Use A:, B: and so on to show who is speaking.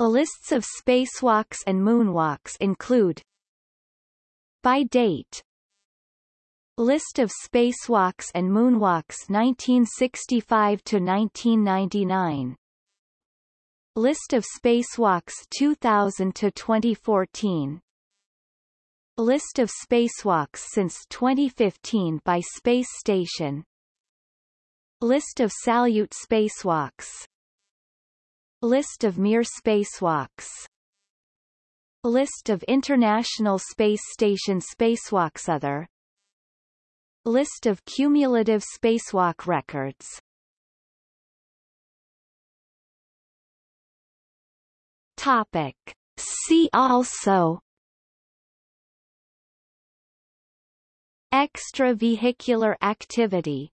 A: Lists of spacewalks and moonwalks include By date List of spacewalks and moonwalks 1965 to 1999 List of spacewalks 2000 to 2014 List of spacewalks since 2015 by space station List of Salyut spacewalks List of Mir spacewalks. List of International Space Station spacewalks Other. List of cumulative spacewalk records. Topic. See also. Extravehicular activity